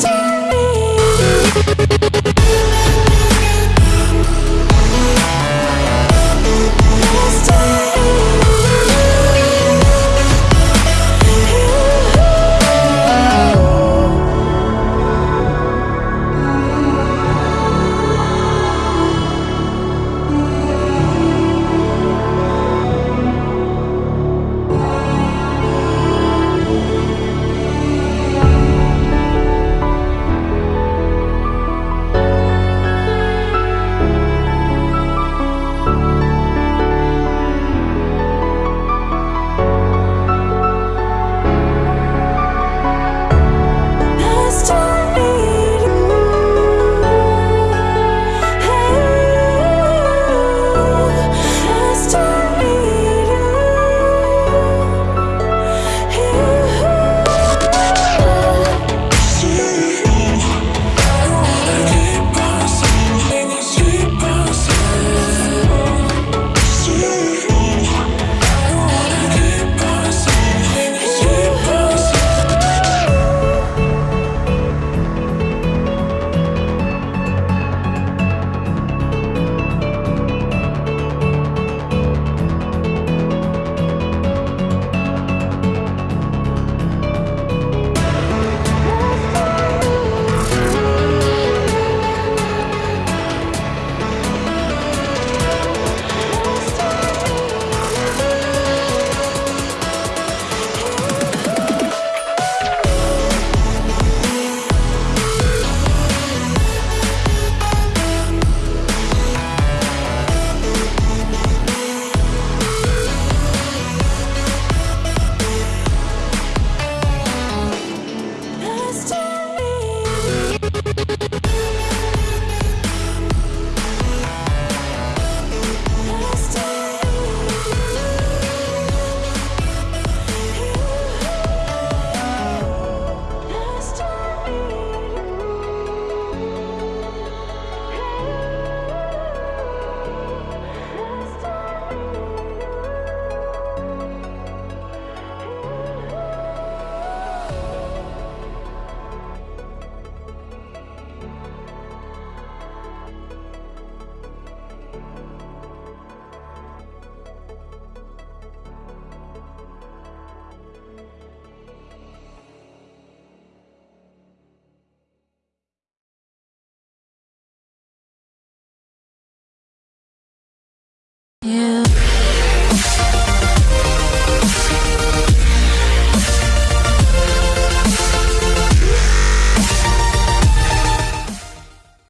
to me. You